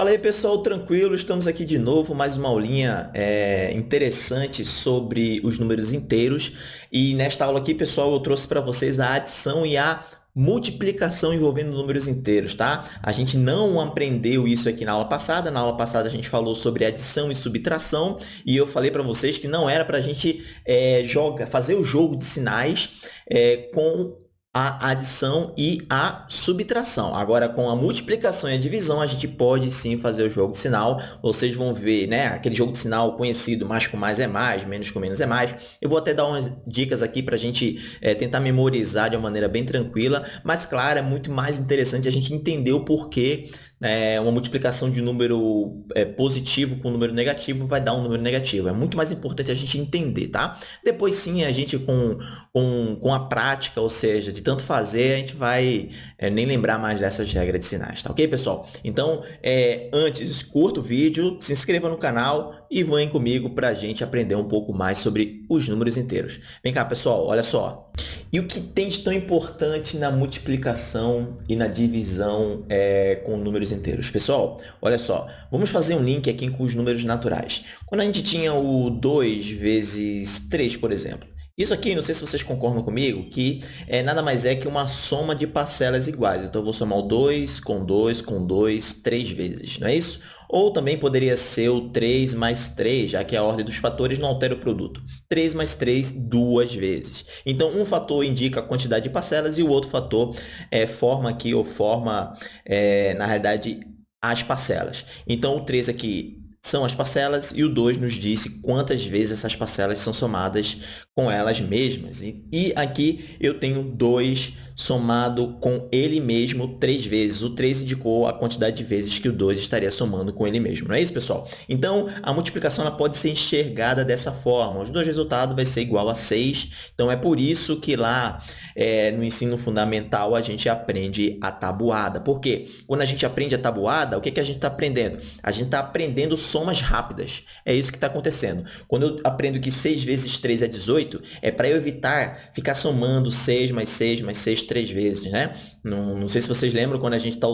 Fala aí pessoal, tranquilo? Estamos aqui de novo, mais uma aulinha é, interessante sobre os números inteiros. E nesta aula aqui, pessoal, eu trouxe para vocês a adição e a multiplicação envolvendo números inteiros, tá? A gente não aprendeu isso aqui na aula passada. Na aula passada a gente falou sobre adição e subtração e eu falei para vocês que não era para a gente é, joga, fazer o jogo de sinais é, com a adição e a subtração. Agora, com a multiplicação e a divisão, a gente pode sim fazer o jogo de sinal. Vocês vão ver, né, aquele jogo de sinal conhecido, mais com mais é mais, menos com menos é mais. Eu vou até dar umas dicas aqui para a gente é, tentar memorizar de uma maneira bem tranquila, mas, claro, é muito mais interessante a gente entender o porquê é, uma multiplicação de número é, positivo com número negativo vai dar um número negativo. É muito mais importante a gente entender, tá? Depois sim, a gente com, com, com a prática, ou seja, de tanto fazer, a gente vai é, nem lembrar mais dessas regras de sinais, tá ok, pessoal? Então, é, antes, curta o vídeo, se inscreva no canal e vem comigo para a gente aprender um pouco mais sobre os números inteiros. Vem cá, pessoal, olha só. E o que tem de tão importante na multiplicação e na divisão é, com números inteiros? Pessoal, olha só, vamos fazer um link aqui com os números naturais. Quando a gente tinha o 2 vezes 3, por exemplo, isso aqui, não sei se vocês concordam comigo, que é, nada mais é que uma soma de parcelas iguais. Então, eu vou somar o 2 com 2 com 2 três vezes, não é isso? Ou também poderia ser o 3 mais 3, já que a ordem dos fatores não altera o produto. 3 mais 3 duas vezes. Então, um fator indica a quantidade de parcelas e o outro fator é, forma aqui, ou forma, é, na realidade, as parcelas. Então, o 3 aqui são as parcelas e o 2 nos disse quantas vezes essas parcelas são somadas com elas mesmas. E, e aqui eu tenho 2 somado com ele mesmo três vezes. O 3 indicou a quantidade de vezes que o 2 estaria somando com ele mesmo. Não é isso, pessoal? Então, a multiplicação ela pode ser enxergada dessa forma. Os dois resultados vai ser igual a 6. Então, é por isso que lá é, no ensino fundamental a gente aprende a tabuada. Por quê? Quando a gente aprende a tabuada, o que, que a gente está aprendendo? A gente está aprendendo somas rápidas. É isso que está acontecendo. Quando eu aprendo que 6 vezes 3 é 18, é para eu evitar ficar somando 6 mais 6 mais 6 três vezes, né? Não, não sei se vocês lembram quando a gente está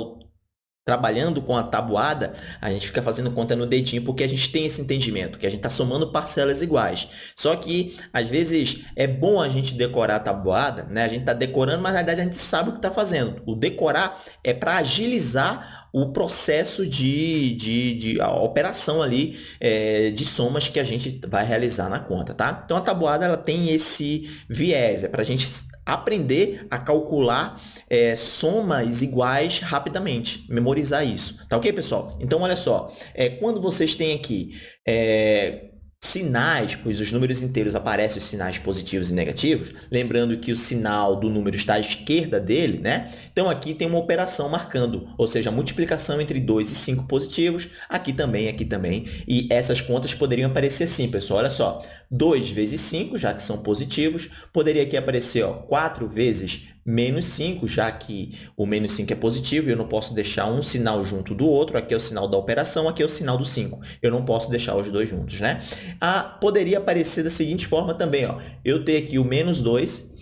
trabalhando com a tabuada, a gente fica fazendo conta no dedinho porque a gente tem esse entendimento, que a gente está somando parcelas iguais. Só que, às vezes, é bom a gente decorar a tabuada, né? A gente está decorando, mas na verdade a gente sabe o que está fazendo. O decorar é para agilizar o processo de, de, de a operação ali é, de somas que a gente vai realizar na conta, tá? Então, a tabuada ela tem esse viés, é para a gente aprender a calcular é, somas iguais rapidamente, memorizar isso, tá ok, pessoal? Então, olha só, é, quando vocês têm aqui é, sinais, pois os números inteiros aparecem os sinais positivos e negativos, lembrando que o sinal do número está à esquerda dele, né? Então, aqui tem uma operação marcando, ou seja, a multiplicação entre 2 e 5 positivos, aqui também, aqui também, e essas contas poderiam aparecer assim, pessoal, olha só, 2 vezes 5, já que são positivos, poderia aqui aparecer ó, 4 vezes menos 5, já que o menos 5 é positivo, eu não posso deixar um sinal junto do outro, aqui é o sinal da operação, aqui é o sinal do 5. Eu não posso deixar os dois juntos, né? Ah, poderia aparecer da seguinte forma também, ó. eu ter aqui o menos 2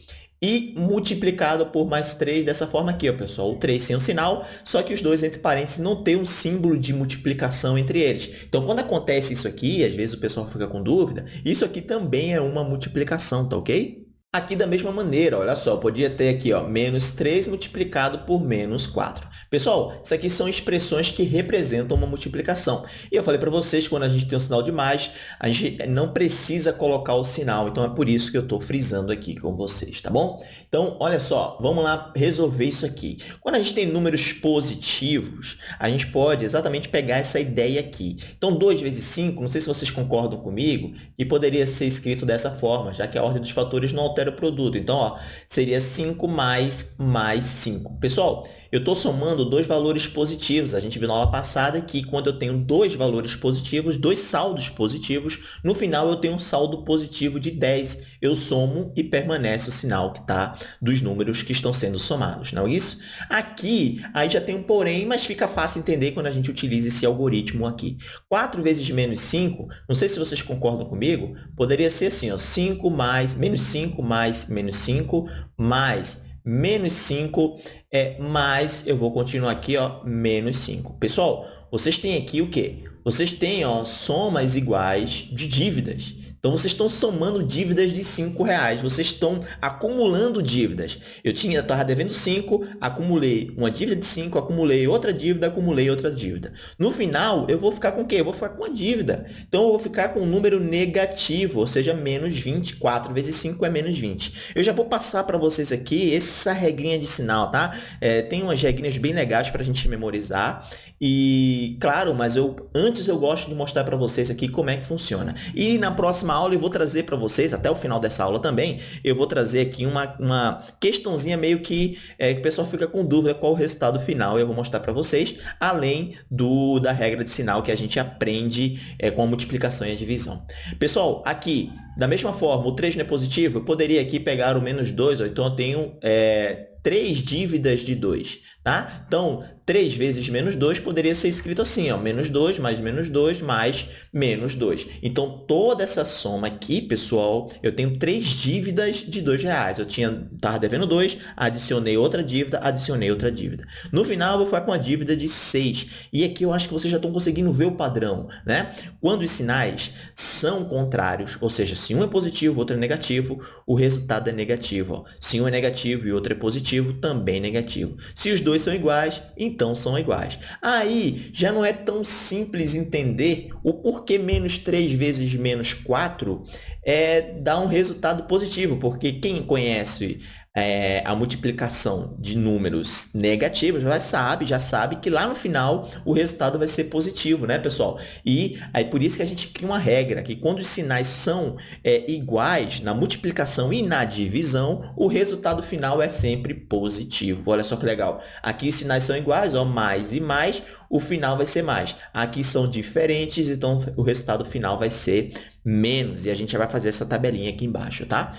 e multiplicado por mais 3 dessa forma aqui, ó, pessoal. O 3 sem o sinal, só que os dois entre parênteses não tem um símbolo de multiplicação entre eles. Então, quando acontece isso aqui, às vezes o pessoal fica com dúvida, isso aqui também é uma multiplicação, tá ok? Aqui da mesma maneira, olha só, podia ter aqui ó, menos 3 multiplicado por menos 4. Pessoal, isso aqui são expressões que representam uma multiplicação. E eu falei para vocês que quando a gente tem um sinal de mais, a gente não precisa colocar o sinal. Então, é por isso que eu estou frisando aqui com vocês, tá bom? Então, olha só, vamos lá resolver isso aqui. Quando a gente tem números positivos, a gente pode exatamente pegar essa ideia aqui. Então, 2 vezes 5, não sei se vocês concordam comigo, que poderia ser escrito dessa forma, já que a ordem dos fatores não altera o produto. Então, ó, seria 5 mais mais 5. Pessoal, eu estou somando dois valores positivos. A gente viu na aula passada que quando eu tenho dois valores positivos, dois saldos positivos, no final eu tenho um saldo positivo de 10. Eu somo e permanece o sinal que está dos números que estão sendo somados, não é isso? Aqui, aí já tem um porém, mas fica fácil entender quando a gente utiliza esse algoritmo aqui. 4 vezes menos 5, não sei se vocês concordam comigo, poderia ser assim, ó, 5 mais, menos 5 mais menos 5 mais menos 5, é, mais, eu vou continuar aqui, ó, menos 5. Pessoal, vocês têm aqui o quê? Vocês têm ó, somas iguais de dívidas. Então, vocês estão somando dívidas de R$ reais. Vocês estão acumulando dívidas. Eu tinha, estava devendo 5, acumulei uma dívida de 5, acumulei outra dívida, acumulei outra dívida. No final, eu vou ficar com o quê? Eu vou ficar com a dívida. Então, eu vou ficar com um número negativo, ou seja, menos 20. 4 vezes 5 é menos 20. Eu já vou passar para vocês aqui essa regrinha de sinal, tá? É, tem umas regrinhas bem legais para a gente memorizar. E, claro, mas eu antes eu gosto de mostrar para vocês aqui como é que funciona. E na próxima aula eu vou trazer para vocês, até o final dessa aula também, eu vou trazer aqui uma, uma questãozinha meio que, é, que o pessoal fica com dúvida qual o resultado final. Eu vou mostrar para vocês, além do da regra de sinal que a gente aprende é, com a multiplicação e a divisão. Pessoal, aqui, da mesma forma, o 3 não é positivo, eu poderia aqui pegar o menos 2, ou então eu tenho é, três dívidas de 2. Tá? Então, 3 vezes menos 2 poderia ser escrito assim, ó, menos 2 mais menos 2 mais menos 2. Então, toda essa soma aqui, pessoal, eu tenho três dívidas de R$ reais. Eu tinha estava devendo 2, adicionei outra dívida, adicionei outra dívida. No final, eu vou ficar com uma dívida de 6. E aqui eu acho que vocês já estão conseguindo ver o padrão. Né? Quando os sinais são contrários, ou seja, se um é positivo, outro é negativo, o resultado é negativo. Ó. Se um é negativo e outro é positivo, também negativo. Se os dois são iguais, então são iguais. Aí já não é tão simples entender o porquê menos 3 vezes menos 4 é, dá um resultado positivo, porque quem conhece é, a multiplicação de números negativos, já sabe, já sabe que lá no final o resultado vai ser positivo, né, pessoal? E aí por isso que a gente cria uma regra, que quando os sinais são é, iguais na multiplicação e na divisão, o resultado final é sempre positivo. Olha só que legal. Aqui os sinais são iguais, ó, mais e mais, o final vai ser mais. Aqui são diferentes, então o resultado final vai ser menos. E a gente já vai fazer essa tabelinha aqui embaixo, tá?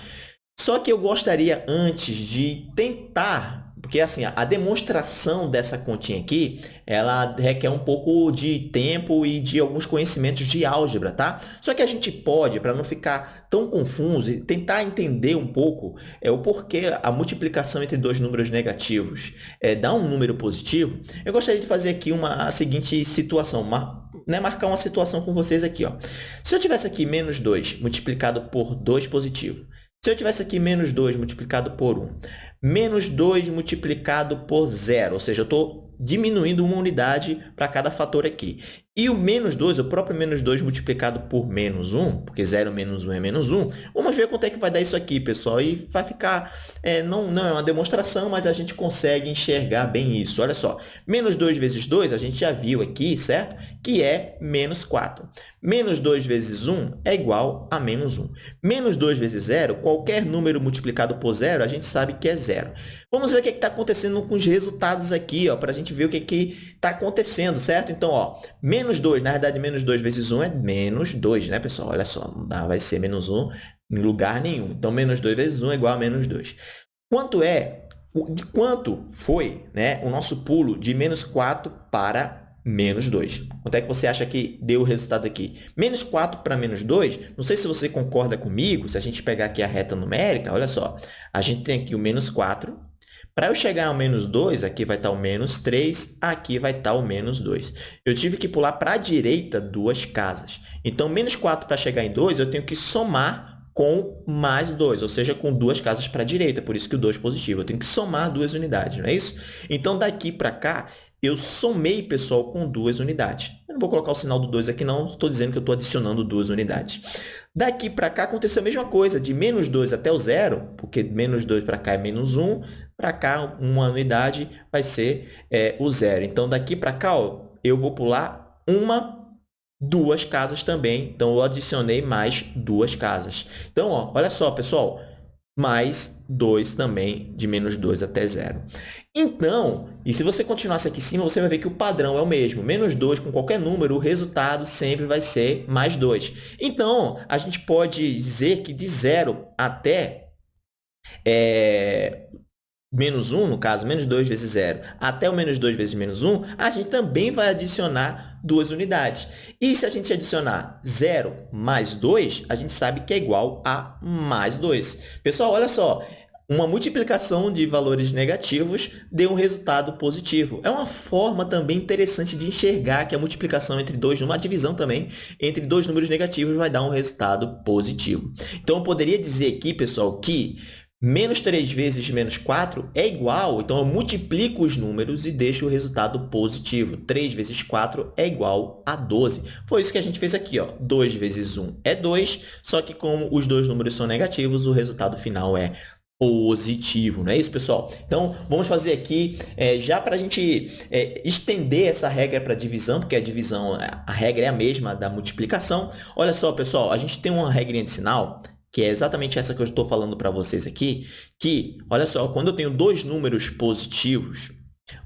Só que eu gostaria antes de tentar, porque assim, a demonstração dessa continha aqui, ela requer um pouco de tempo e de alguns conhecimentos de álgebra, tá? Só que a gente pode, para não ficar tão confuso, e tentar entender um pouco é, o porquê a multiplicação entre dois números negativos é, dá um número positivo, eu gostaria de fazer aqui uma, a seguinte situação, uma, né, marcar uma situação com vocês aqui. Ó. Se eu tivesse aqui menos 2 multiplicado por 2 positivo, se eu tivesse aqui menos 2 multiplicado por 1, menos 2 multiplicado por zero, ou seja, eu estou diminuindo uma unidade para cada fator aqui. E o menos 2, o próprio menos 2 multiplicado por menos 1, porque 0 menos 1 é menos 1, vamos ver quanto é que vai dar isso aqui, pessoal. E vai ficar, é, não, não é uma demonstração, mas a gente consegue enxergar bem isso. Olha só, menos 2 vezes 2, a gente já viu aqui, certo? Que é menos 4. Menos 2 vezes 1 é igual a menos 1. Menos 2 vezes 0, qualquer número multiplicado por 0, a gente sabe que é 0. Vamos ver o que está acontecendo com os resultados aqui, para a gente ver o que está acontecendo, certo? Então, ó, menos 2, na verdade, menos 2 vezes 1 é menos 2, né, pessoal? Olha só, não vai ser menos 1 em lugar nenhum. Então, menos 2 vezes 1 é igual a menos 2. Quanto é, de quanto foi né, o nosso pulo de menos 4 para menos 2. Quanto é que você acha que deu o resultado aqui? Menos 4 para menos 2, não sei se você concorda comigo, se a gente pegar aqui a reta numérica, olha só, a gente tem aqui o menos 4, para eu chegar ao menos 2, aqui vai estar o menos 3, aqui vai estar o menos 2. Eu tive que pular para a direita duas casas. Então, menos 4 para chegar em 2, eu tenho que somar com mais 2, ou seja, com duas casas para a direita, por isso que o 2 é positivo. Eu tenho que somar duas unidades, não é isso? Então, daqui para cá, eu somei, pessoal, com duas unidades. Eu não vou colocar o sinal do 2 aqui, não. Estou dizendo que eu estou adicionando duas unidades. Daqui para cá aconteceu a mesma coisa, de menos 2 até o zero, porque menos 2 para cá é menos 1, para cá, uma unidade vai ser é, o zero. Então, daqui para cá, ó, eu vou pular uma, duas casas também. Então, eu adicionei mais duas casas. Então, ó, olha só, pessoal, mais 2 também, de menos 2 até zero. Então, e se você continuasse aqui em cima, você vai ver que o padrão é o mesmo. Menos 2 com qualquer número, o resultado sempre vai ser mais 2. Então, a gente pode dizer que de zero até é, menos 1, no caso, menos 2 vezes 0, até o menos 2 vezes menos 1, a gente também vai adicionar duas unidades. E se a gente adicionar 0 mais 2, a gente sabe que é igual a mais 2. Pessoal, olha só, uma multiplicação de valores negativos dê um resultado positivo. É uma forma também interessante de enxergar que a multiplicação entre dois números, a divisão também, entre dois números negativos vai dar um resultado positivo. Então, eu poderia dizer aqui, pessoal, que menos 3 vezes menos 4 é igual, então eu multiplico os números e deixo o resultado positivo. 3 vezes 4 é igual a 12. Foi isso que a gente fez aqui. Ó. 2 vezes 1 é 2, só que como os dois números são negativos, o resultado final é positivo, não é isso, pessoal? Então, vamos fazer aqui, é, já para a gente é, estender essa regra para divisão, porque a divisão, a regra é a mesma da multiplicação. Olha só, pessoal, a gente tem uma regrinha de sinal, que é exatamente essa que eu estou falando para vocês aqui, que, olha só, quando eu tenho dois números positivos,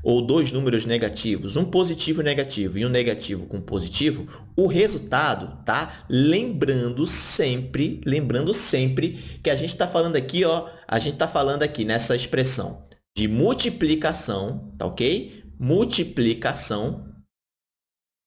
ou dois números negativos, um positivo e negativo e um negativo com positivo, o resultado, tá? Lembrando sempre, lembrando sempre que a gente está falando aqui, ó, a gente está falando aqui nessa expressão de multiplicação, tá ok? Multiplicação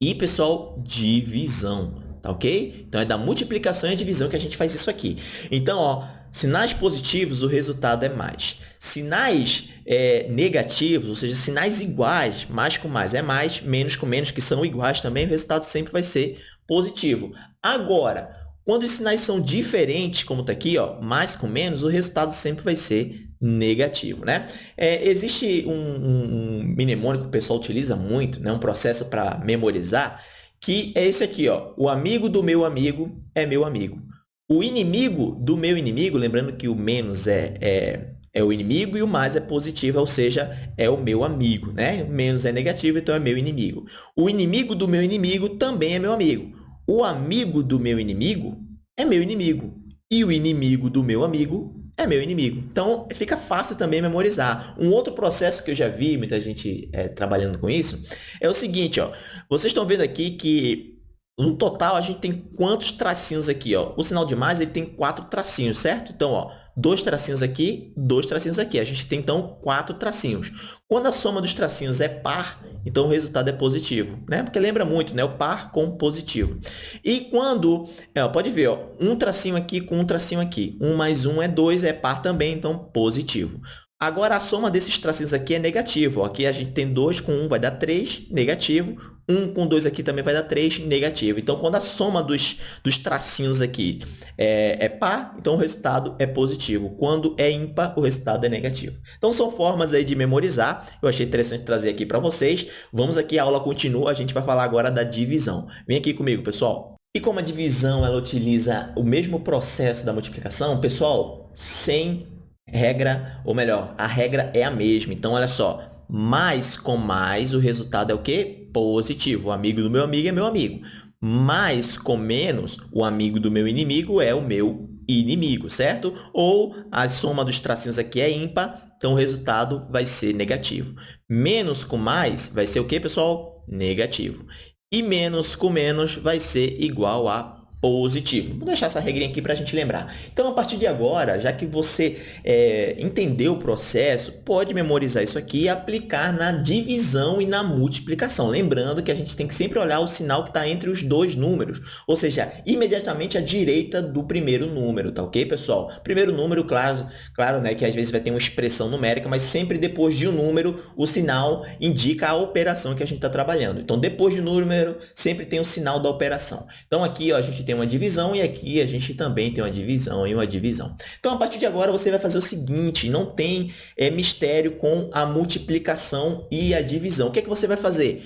e, pessoal, divisão, tá ok? Então, é da multiplicação e divisão que a gente faz isso aqui. Então, ó, sinais positivos, o resultado é mais. Sinais é, negativos, ou seja, sinais iguais, mais com mais é mais, menos com menos, que são iguais também, o resultado sempre vai ser positivo. Agora, quando os sinais são diferentes, como está aqui, ó, mais com menos, o resultado sempre vai ser negativo. Né? É, existe um, um, um mnemônico que o pessoal utiliza muito, né? um processo para memorizar, que é esse aqui. Ó, o amigo do meu amigo é meu amigo. O inimigo do meu inimigo, lembrando que o menos é, é é o inimigo e o mais é positivo, ou seja, é o meu amigo. Né? Menos é negativo, então é meu inimigo. O inimigo do meu inimigo também é meu amigo. O amigo do meu inimigo é meu inimigo. E o inimigo do meu amigo é meu inimigo. Então, fica fácil também memorizar. Um outro processo que eu já vi muita gente é, trabalhando com isso é o seguinte, ó. Vocês estão vendo aqui que no total a gente tem quantos tracinhos aqui, ó? O sinal de mais ele tem quatro tracinhos, certo? Então, ó, dois tracinhos aqui, dois tracinhos aqui. A gente tem, então, quatro tracinhos. Quando a soma dos tracinhos é par, então o resultado é positivo, né? Porque lembra muito, né? O par com positivo. E quando, é, pode ver, ó, um tracinho aqui com um tracinho aqui. Um mais um é dois, é par também, então positivo. Agora, a soma desses tracinhos aqui é negativo. Aqui a gente tem 2 com 1 vai dar 3, negativo. 1 com 2 aqui também vai dar 3, negativo. Então, quando a soma dos, dos tracinhos aqui é, é par, então o resultado é positivo. Quando é ímpar, o resultado é negativo. Então, são formas aí de memorizar. Eu achei interessante trazer aqui para vocês. Vamos aqui, a aula continua. A gente vai falar agora da divisão. Vem aqui comigo, pessoal. E como a divisão ela utiliza o mesmo processo da multiplicação, pessoal, sem regra, ou melhor, a regra é a mesma. Então, olha só, mais com mais, o resultado é o quê? Positivo. O amigo do meu amigo é meu amigo. Mais com menos, o amigo do meu inimigo é o meu inimigo, certo? Ou a soma dos tracinhos aqui é ímpar, então o resultado vai ser negativo. Menos com mais vai ser o quê, pessoal? Negativo. E menos com menos vai ser igual a positivo. Vou deixar essa regrinha aqui para a gente lembrar. Então, a partir de agora, já que você é, entendeu o processo, pode memorizar isso aqui e aplicar na divisão e na multiplicação. Lembrando que a gente tem que sempre olhar o sinal que está entre os dois números, ou seja, imediatamente à direita do primeiro número, tá ok, pessoal? Primeiro número, claro, claro né, que às vezes vai ter uma expressão numérica, mas sempre depois de um número, o sinal indica a operação que a gente está trabalhando. Então, depois de um número, sempre tem o sinal da operação. Então, aqui ó, a gente tem tem uma divisão e aqui a gente também tem uma divisão e uma divisão. Então, a partir de agora, você vai fazer o seguinte, não tem é, mistério com a multiplicação e a divisão. O que é que você vai fazer?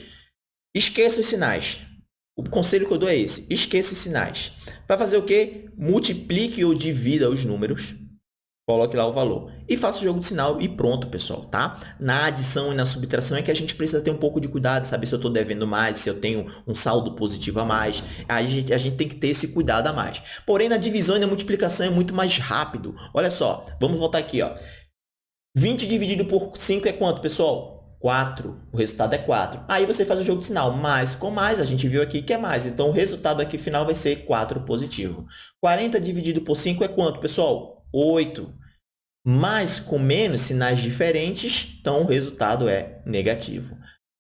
Esqueça os sinais. O conselho que eu dou é esse, esqueça os sinais. Vai fazer o quê? Multiplique ou divida os números Coloque lá o valor. E faça o jogo de sinal e pronto, pessoal, tá? Na adição e na subtração é que a gente precisa ter um pouco de cuidado, saber se eu estou devendo mais, se eu tenho um saldo positivo a mais. A gente, a gente tem que ter esse cuidado a mais. Porém, na divisão e na multiplicação é muito mais rápido. Olha só, vamos voltar aqui, ó. 20 dividido por 5 é quanto, pessoal? 4. O resultado é 4. Aí você faz o jogo de sinal. Mais com mais, a gente viu aqui que é mais. Então, o resultado aqui final vai ser 4 positivo. 40 dividido por 5 é quanto, pessoal? 8. Mais com menos, sinais diferentes, então o resultado é negativo.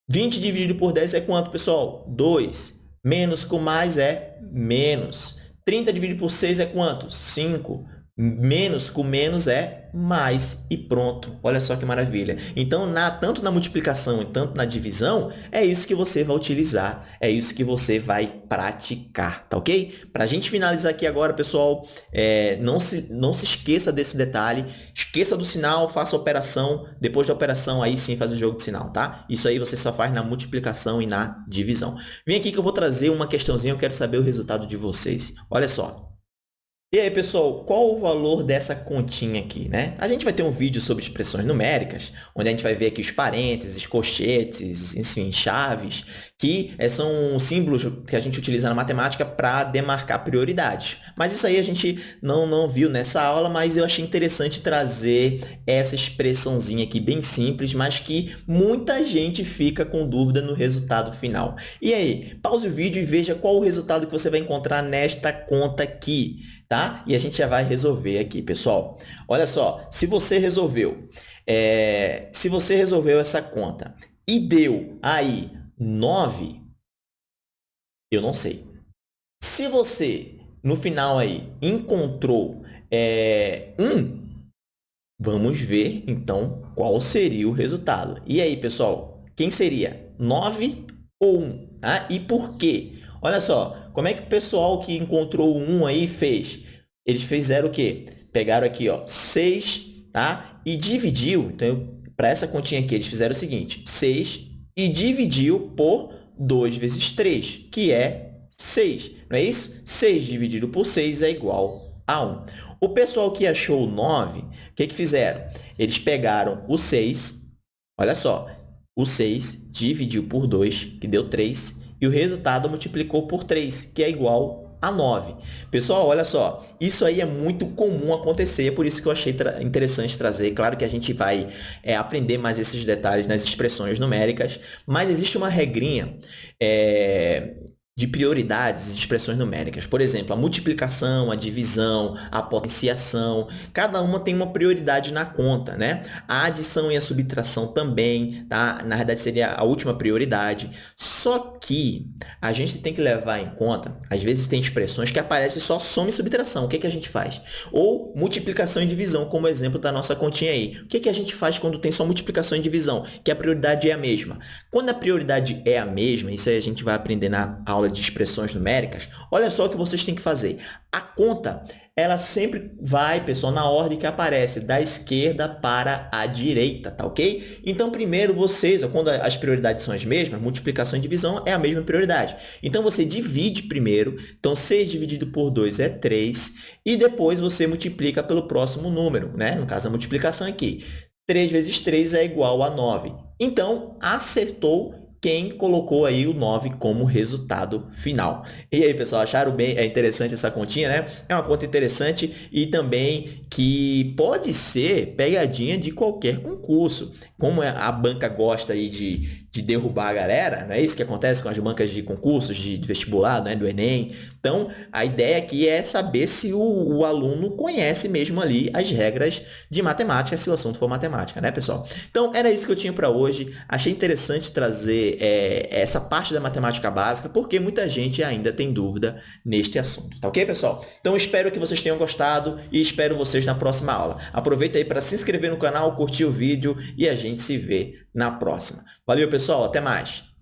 20 dividido por 10 é quanto, pessoal? 2. Menos com mais é menos. 30 dividido por 6 é quanto? 5. Menos com menos é mais e pronto. Olha só que maravilha. Então, na, tanto na multiplicação e tanto na divisão, é isso que você vai utilizar, é isso que você vai praticar, tá ok? Para a gente finalizar aqui agora, pessoal, é, não, se, não se esqueça desse detalhe, esqueça do sinal, faça a operação, depois da operação aí sim faz o jogo de sinal, tá? Isso aí você só faz na multiplicação e na divisão. Vem aqui que eu vou trazer uma questãozinha, eu quero saber o resultado de vocês. Olha só, e aí, pessoal, qual o valor dessa continha aqui, né? A gente vai ter um vídeo sobre expressões numéricas, onde a gente vai ver aqui os parênteses, colchetes, enfim, chaves, que eh, são símbolos que a gente utiliza na matemática para demarcar prioridades. Mas isso aí a gente não, não viu nessa aula, mas eu achei interessante trazer essa expressãozinha aqui bem simples, mas que muita gente fica com dúvida no resultado final. E aí, pause o vídeo e veja qual o resultado que você vai encontrar nesta conta aqui tá? E a gente já vai resolver aqui, pessoal. Olha só, se você resolveu, é, se você resolveu essa conta e deu aí 9, eu não sei. Se você, no final aí, encontrou é, 1, vamos ver, então, qual seria o resultado. E aí, pessoal, quem seria? 9 ou 1? Tá? E por quê? Olha só, como é que o pessoal que encontrou um aí fez? Eles fizeram o quê? Pegaram aqui, ó, 6, tá? E dividiu, então, para essa continha aqui, eles fizeram o seguinte, 6 e dividiu por 2 vezes 3, que é 6, não é isso? 6 dividido por 6 é igual a 1. O pessoal que achou o 9, o que, que fizeram? Eles pegaram o 6, olha só, o 6 dividiu por 2, que deu 3, e o resultado multiplicou por 3, que é igual a 9. Pessoal, olha só, isso aí é muito comum acontecer, por isso que eu achei tra interessante trazer. Claro que a gente vai é, aprender mais esses detalhes nas expressões numéricas, mas existe uma regrinha é, de prioridades e expressões numéricas. Por exemplo, a multiplicação, a divisão, a potenciação, cada uma tem uma prioridade na conta, né? A adição e a subtração também, tá? Na verdade, seria a última prioridade. Só que a gente tem que levar em conta, às vezes tem expressões que aparecem só soma e subtração. O que, que a gente faz? Ou multiplicação e divisão, como exemplo da nossa continha aí. O que, que a gente faz quando tem só multiplicação e divisão? Que a prioridade é a mesma. Quando a prioridade é a mesma, isso aí a gente vai aprender na aula aula de expressões numéricas, olha só o que vocês têm que fazer. A conta, ela sempre vai, pessoal, na ordem que aparece, da esquerda para a direita, tá ok? Então, primeiro vocês, quando as prioridades são as mesmas, multiplicação e divisão é a mesma prioridade. Então, você divide primeiro, então 6 dividido por 2 é 3, e depois você multiplica pelo próximo número, né? No caso, a multiplicação aqui. 3 vezes 3 é igual a 9. Então, acertou quem colocou aí o 9 como resultado final. E aí, pessoal, acharam bem é interessante essa continha, né? É uma conta interessante e também que pode ser pegadinha de qualquer concurso. Como a banca gosta aí de, de derrubar a galera, não é isso que acontece com as bancas de concursos, de, de vestibular, né, do Enem. Então, a ideia aqui é saber se o, o, aluno conhece mesmo ali as regras de matemática, se o assunto for matemática, né, pessoal? Então, era isso que eu tinha para hoje. Achei interessante trazer é, essa parte da matemática básica, porque muita gente ainda tem dúvida neste assunto, tá ok, pessoal? Então, espero que vocês tenham gostado e espero vocês na próxima aula. Aproveita aí para se inscrever no canal, curtir o vídeo e a gente se vê na próxima. Valeu, pessoal. Até mais.